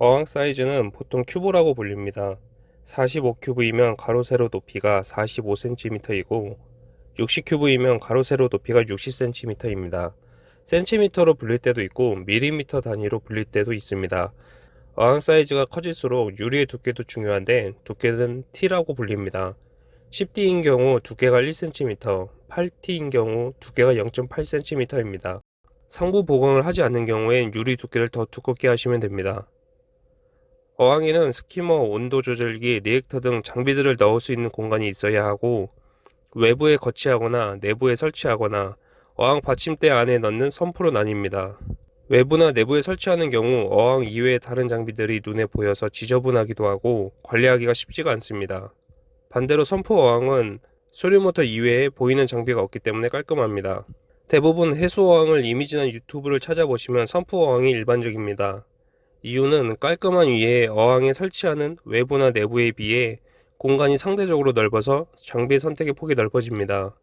어항 사이즈는 보통 큐브라고 불립니다. 45큐브이면 가로 세로 높이가 45cm이고 60큐브이면 가로 세로 높이가 60cm입니다. 센티미터로 불릴 때도 있고 밀리미터 단위로 불릴 때도 있습니다. 어항 사이즈가 커질수록 유리의 두께도 중요한데 두께는 T라고 불립니다. 10T인 경우 두께가 1cm, 8T인 경우 두께가 0.8cm입니다. 상부 보강을 하지 않는 경우엔 유리 두께를 더 두껍게 하시면 됩니다. 어항에는 skimmer, 온도 조절기, reactor 등 장비들을 넣을 수 있는 공간이 있어야 하고 외부에 거치하거나 내부에 설치하거나 어항 받침대 안에 넣는 sump로 나뉩니다. 외부나 내부에 설치하는 경우 어항 이외의 다른 장비들이 눈에 보여서 지저분하기도 하고 관리하기가 쉽지가 않습니다. 반대로 sump 어항은 수류모터 이외에 보이는 장비가 없기 때문에 깔끔합니다. 대부분 해수 어항을 이미지나 유튜브를 찾아보시면 선프 어항이 일반적입니다. 이유는 깔끔한 위에 어항에 설치하는 외부나 내부에 비해 공간이 상대적으로 넓어서 장비 선택의 폭이 넓어집니다.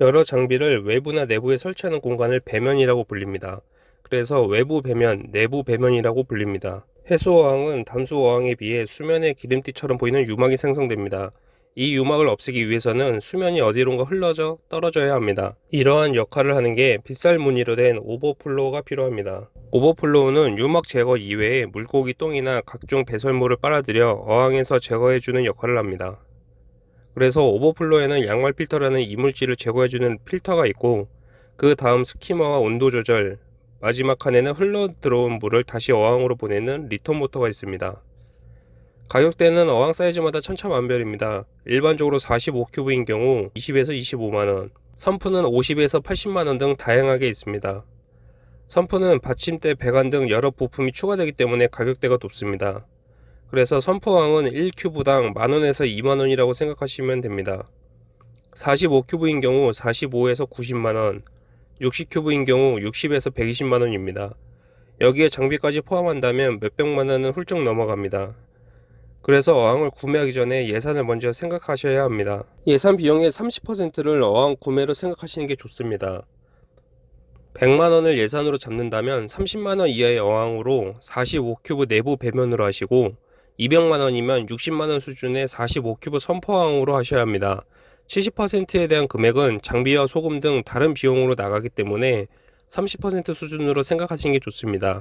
여러 장비를 외부나 내부에 설치하는 공간을 배면이라고 불립니다. 그래서 외부 배면, 내부 배면이라고 불립니다. 해수어항은 담수어항에 비해 수면에 기름띠처럼 보이는 유막이 생성됩니다. 이 유막을 없애기 위해서는 수면이 어디론가 흘러져 떨어져야 합니다. 이러한 역할을 하는 게 빗살 무늬로 된 오버플로우가 필요합니다. 오버플로우는 유막 제거 이외에 물고기 똥이나 각종 배설물을 빨아들여 어항에서 제거해주는 역할을 합니다. 그래서 오버플로우에는 양말 필터라는 이물질을 제거해주는 필터가 있고 그 다음 skimmer와 온도 조절, 마지막 칸에는 흘러 들어온 물을 다시 어항으로 보내는 return 모터가 있습니다. 가격대는 어항 사이즈마다 천차만별입니다. 일반적으로 45큐브인 경우 20에서 25만원, 선프는 50에서 80만원 등 다양하게 있습니다. 선프는 받침대, 배관 등 여러 부품이 추가되기 때문에 가격대가 높습니다. 그래서 선프왕은 1큐브당 만원에서 2만원이라고 생각하시면 됩니다. 45큐브인 경우 45에서 90만원, 60큐브인 경우 60에서 120만원입니다. 여기에 장비까지 포함한다면 몇백만원은 훌쩍 넘어갑니다. 그래서 어항을 구매하기 전에 예산을 먼저 생각하셔야 합니다. 예산 비용의 30%를 어항 구매로 생각하시는 게 좋습니다. 100만원을 예산으로 잡는다면 30만원 이하의 어항으로 45큐브 내부 배면으로 하시고 200만원이면 60만원 수준의 45큐브 선포항으로 하셔야 합니다. 70%에 대한 금액은 장비와 소금 등 다른 비용으로 나가기 때문에 30% 수준으로 생각하시는 게 좋습니다.